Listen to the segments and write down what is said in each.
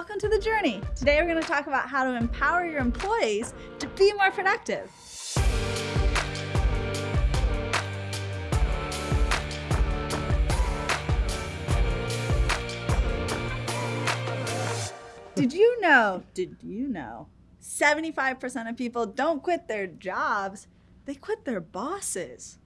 welcome to the journey. Today we're going to talk about how to empower your employees to be more productive. Did you know, did you know, 75% of people don't quit their jobs, they quit their bosses.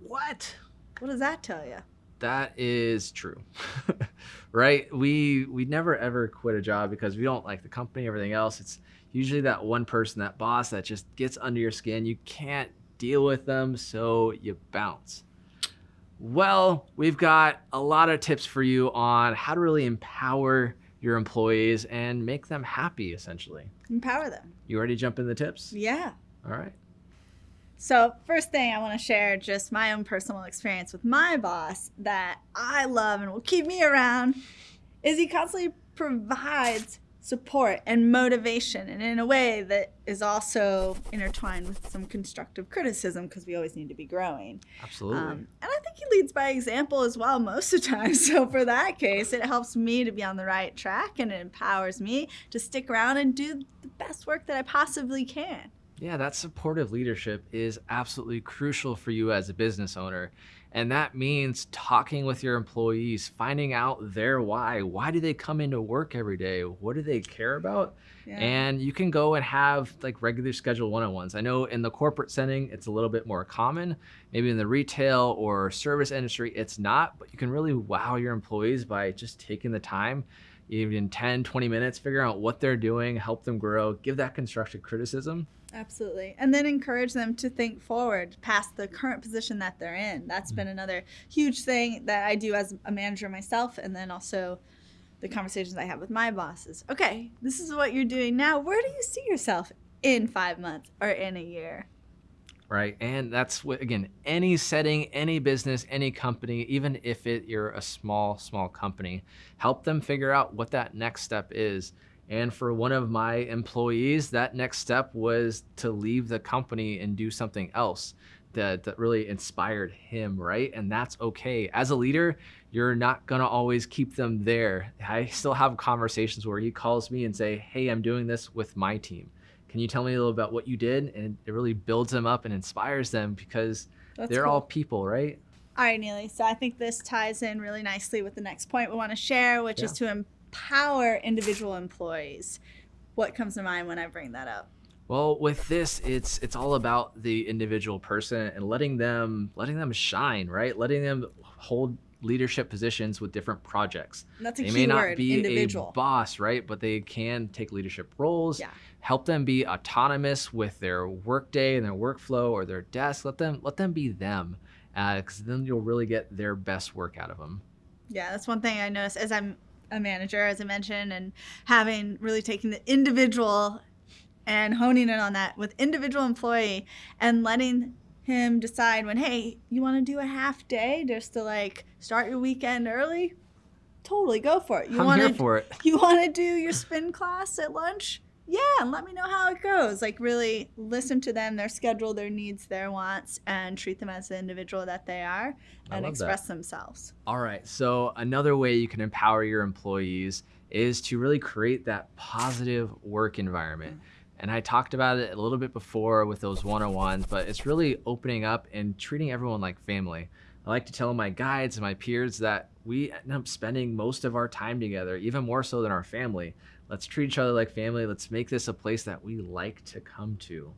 What? What does that tell you? That is true. right? We we never ever quit a job because we don't like the company, everything else. It's usually that one person, that boss that just gets under your skin. You can't deal with them, so you bounce. Well, we've got a lot of tips for you on how to really empower your employees and make them happy essentially. Empower them. You ready to jump in the tips? Yeah. All right. So, first thing I want to share just my own personal experience with my boss that I love and will keep me around is he constantly provides support and motivation and in a way that is also intertwined with some constructive criticism because we always need to be growing. Absolutely. Um, and I think he leads by example as well most of the time. So for that case, it helps me to be on the right track and it empowers me to stick around and do the best work that I possibly can. Yeah, that supportive leadership is absolutely crucial for you as a business owner. And that means talking with your employees, finding out their why. Why do they come into work every day? What do they care about? Yeah. And you can go and have like regular scheduled one-on-ones. I know in the corporate setting, it's a little bit more common. Maybe in the retail or service industry, it's not, but you can really wow your employees by just taking the time even 10, 20 minutes, figure out what they're doing, help them grow, give that constructive criticism Absolutely. And then encourage them to think forward past the current position that they're in. That's mm-hmm. been another huge thing that I do as a manager myself. And then also the conversations I have with my bosses. Okay, this is what you're doing now. Where do you see yourself in five months or in a year? Right. And that's what, again, any setting, any business, any company, even if it, you're a small, small company, help them figure out what that next step is and for one of my employees, that next step was to leave the company and do something else that, that really inspired him, right? And that's okay. As a leader, you're not gonna always keep them there. I still have conversations where he calls me and say, hey, I'm doing this with my team. Can you tell me a little about what you did? And it really builds them up and inspires them because that's they're cool. all people, right? All right, Neely. So I think this ties in really nicely with the next point we want to share, which yeah. is to empower individual employees. What comes to mind when I bring that up? Well, with this, it's it's all about the individual person and letting them letting them shine, right? Letting them hold leadership positions with different projects. That's a they may not word, be individual. a boss, right? But they can take leadership roles. Yeah. Help them be autonomous with their workday and their workflow or their desk. Let them let them be them, because uh, then you'll really get their best work out of them. Yeah, that's one thing I noticed as I'm a manager, as I mentioned, and having really taking the individual and honing in on that with individual employee and letting him decide when, hey, you want to do a half day just to like start your weekend early? Totally go for it. You I'm wanna, here for it. You want to do your spin class at lunch? Yeah, and let me know how it goes. Like really listen to them, their schedule, their needs, their wants, and treat them as the individual that they are and express that. themselves. All right. So another way you can empower your employees is to really create that positive work environment. Mm-hmm. And I talked about it a little bit before with those one-on-ones, but it's really opening up and treating everyone like family. I like to tell my guides and my peers that we end up spending most of our time together, even more so than our family. Let's treat each other like family. Let's make this a place that we like to come to,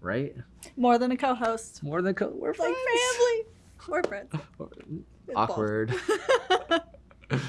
right? More than a co-host. More than co. We're like family. We're friends. Awkward.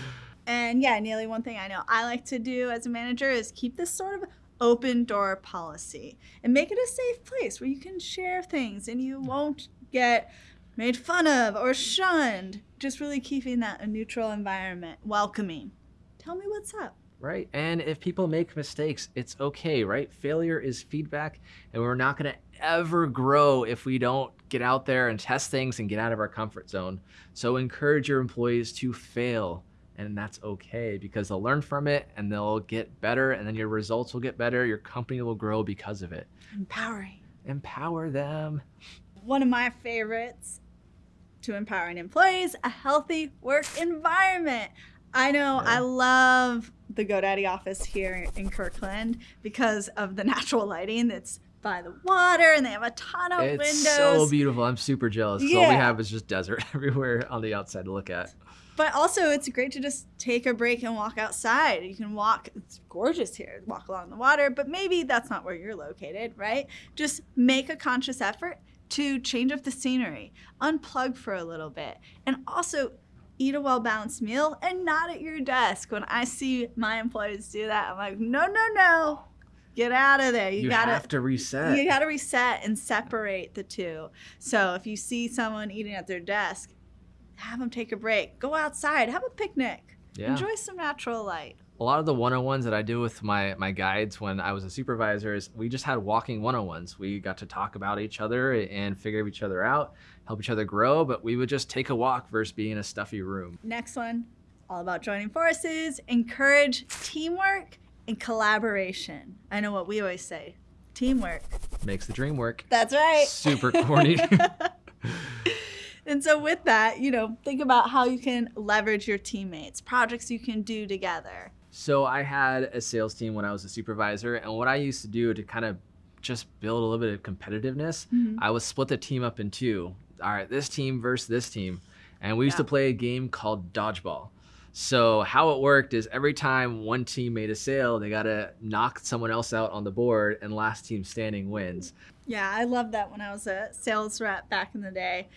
and yeah, Neely, one thing I know I like to do as a manager is keep this sort of open door policy and make it a safe place where you can share things and you won't get made fun of or shunned. Just really keeping that a neutral environment, welcoming. Tell me what's up right? And if people make mistakes, it's okay, right? Failure is feedback, and we're not going to ever grow if we don't get out there and test things and get out of our comfort zone. So encourage your employees to fail, and that's okay because they'll learn from it and they'll get better, and then your results will get better. Your company will grow because of it. Empowering. Empower them. One of my favorites to empowering employees, a healthy work environment. I know. Yeah. I love the GoDaddy office here in Kirkland because of the natural lighting that's by the water and they have a ton of it's windows. It's so beautiful. I'm super jealous. 'cause All we have is just desert everywhere on the outside to look at. But also, it's great to just take a break and walk outside. You can walk, it's gorgeous here, walk along the water, but maybe that's not where you're located, right? Just make a conscious effort to change up the scenery, unplug for a little bit, and also eat a well balanced meal and not at your desk. When I see my employees do that, I'm like, no, no, no, get out of there. You, You, gotta. have to reset. You got to reset and separate the two. So if you see someone eating at their desk, have them take a break. Go outside, have a picnic. yeah. Enjoy some natural light. A lot of the one-on-ones that I do with my my guides when I was a supervisor is we just had walking one-on-ones. We got to talk about each other and figure each other out, help each other grow, but we would just take a walk versus being in a stuffy room. Next one, all about joining forces, encourage teamwork and collaboration. I know what we always say teamwork. Makes the dream work. That's right. Super corny. And so, with that, you know, think about how you can leverage your teammates, projects you can do together. So I had a sales team when I was a supervisor, and what I used to do to kind of just build a little bit of competitiveness, Mhm. I would split the team up in two. All right, this team versus this team, and we used Yeah. to play a game called dodgeball. So how it worked is every time one team made a sale, they gotta knock someone else out on the board, and last team standing wins. Yeah, I love that when I was a sales rep back in the day.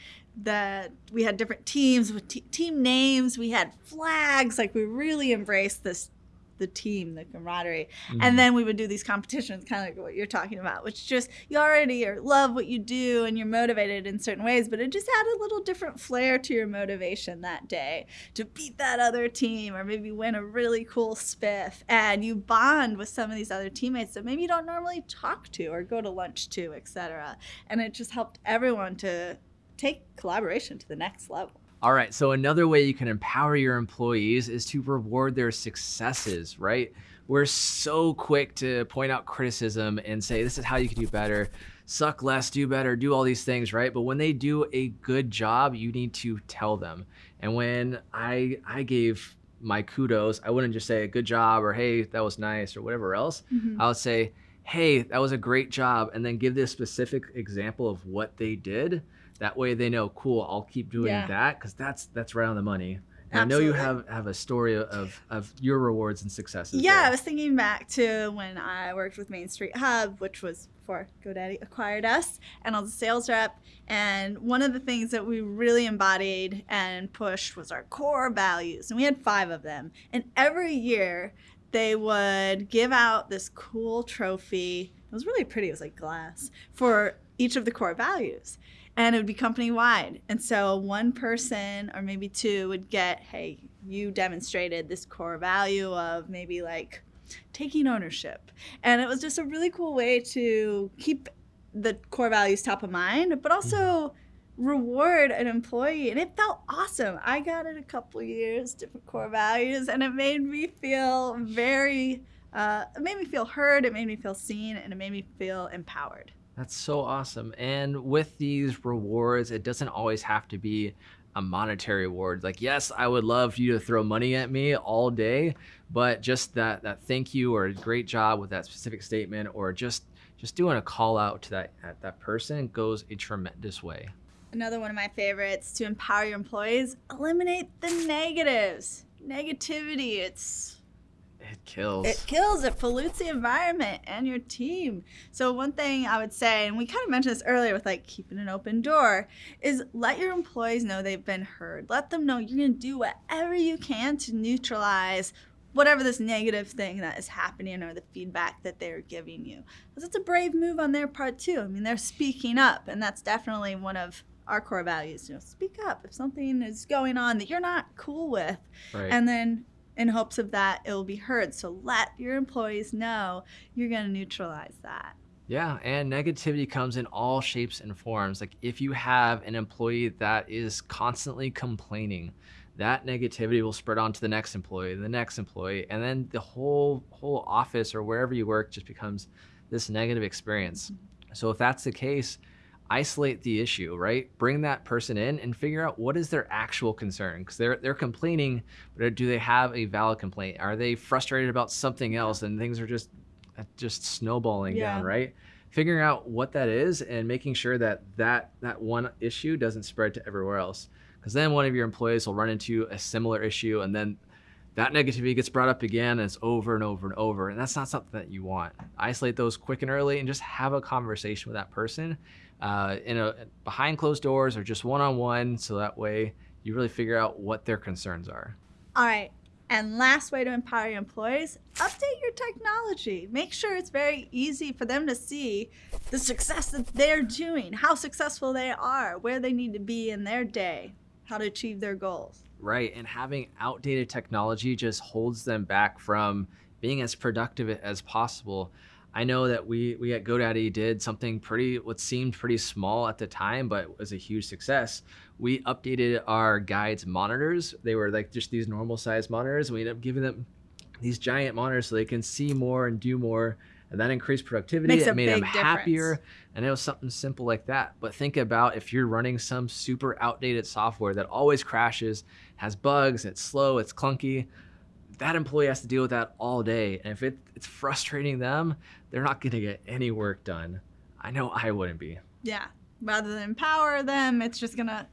That we had different teams with te- team names, we had flags, like we really embraced this the team, the camaraderie. Mhm. And then we would do these competitions, kind of like what you're talking about, which just you already are, love what you do and you're motivated in certain ways, but it just had a little different flair to your motivation that day to beat that other team or maybe win a really cool spiff. And you bond with some of these other teammates that maybe you don't normally talk to or go to lunch to, etc. And it just helped everyone to take collaboration to the next level. All right, so another way you can empower your employees is to reward their successes, right? We're so quick to point out criticism and say, this is how you can do better, suck less, do better, do all these things, right? But when they do a good job, you need to tell them. And when I I gave my kudos, I wouldn't just say a good job or hey, that was nice or whatever else. Mm-hmm. I would say, hey, that was a great job, and then give this specific example of what they did. That way they know, cool, I'll keep doing Yeah. that because that's that's right on the money. And I know you have have a story of of your rewards and successes. Yeah, I was thinking back to when I worked with Main Street Hub, which was before GoDaddy acquired us, and I was a sales rep. And one of the things that we really embodied and pushed was our core values. And we had five of them. And every year they would give out this cool trophy. It was really pretty, it was like glass for each of the core values and it would be company wide. And so one person or maybe two would get, hey, you demonstrated this core value of maybe like taking ownership. And it was just a really cool way to keep the core values top of mind, but also reward an employee. And it felt awesome. I got it a couple years, different core values, and it made me feel very, uh, it made me feel heard, it made me feel seen, and it made me feel empowered. That's so awesome. And with these rewards, it doesn't always have to be a monetary reward. Like, yes, I would love you to throw money at me all day, but just that that thank you or a great job with that specific statement or just just doing a call out to that at that person goes a tremendous way. Another one of my favorites to empower your employees, eliminate the negatives. Negativity, it's It kills. it kills, it pollutes the environment and your team. So one thing I would say, and we kind of mentioned this earlier with like keeping an open door, is let your employees know they've been heard. Let them know you're gonna do whatever you can to neutralize whatever this negative thing that is happening or the feedback that they're giving you. Because it's a brave move on their part too. I mean, they're speaking up, and that's definitely one of our core values. You know, speak up if something is going on that you're not cool with, right. and then in hopes of that it will be heard. So let your employees know you're going to neutralize that. Yeah, and negativity comes in all shapes and forms. Like if you have an employee that is constantly complaining, that negativity will spread on to the next employee, the next employee, and then the whole whole office or wherever you work just becomes this negative experience. Mm-hmm. So if that's the case, isolate the issue, right? Bring that person in and figure out what is their actual concern because they're they're complaining, but do they have a valid complaint? Are they frustrated about something else and things are just uh, just snowballing Yeah. down, right? Figuring out what that is and making sure that that that one issue doesn't spread to everywhere else. Because then one of your employees will run into a similar issue and then that negativity gets brought up again and it's over and over and over. And that's not something that you want. Isolate those quick and early and just have a conversation with that person uh, in a behind closed doors or just one on one. So that way you really figure out what their concerns are. All right. And last way to empower your employees, update your technology. Make sure it's very easy for them to see the success that they're doing, how successful they are, where they need to be in their day, how to achieve their goals. Right. And having outdated technology just holds them back from being as productive as possible. I know that we, we at GoDaddy did something pretty, what seemed pretty small at the time, but was a huge success. We updated our guides monitors. They were like just these normal size monitors. and We ended up giving them these giant monitors so they can see more and do more. And that increased productivity. Makes it made them big happier. And it was something simple like that. But think about if you're running some super outdated software that always crashes, has bugs, it's slow, it's clunky. That employee has to deal with that all day. And if it, it's frustrating them, they're not going to get any work done. I know I wouldn't be. Yeah. Rather than empower them, it's just going to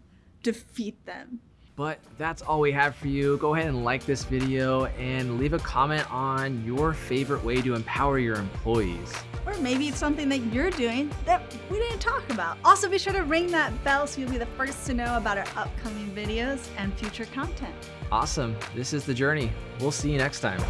defeat them. But that's all we have for you. Go ahead and like this video and leave a comment on your favorite way to empower your employees. Or maybe it's something that you're doing that we didn't talk about. Also, be sure to ring that bell so you'll be the first to know about our upcoming videos and future content. Awesome. This is The Journey. We'll see you next time.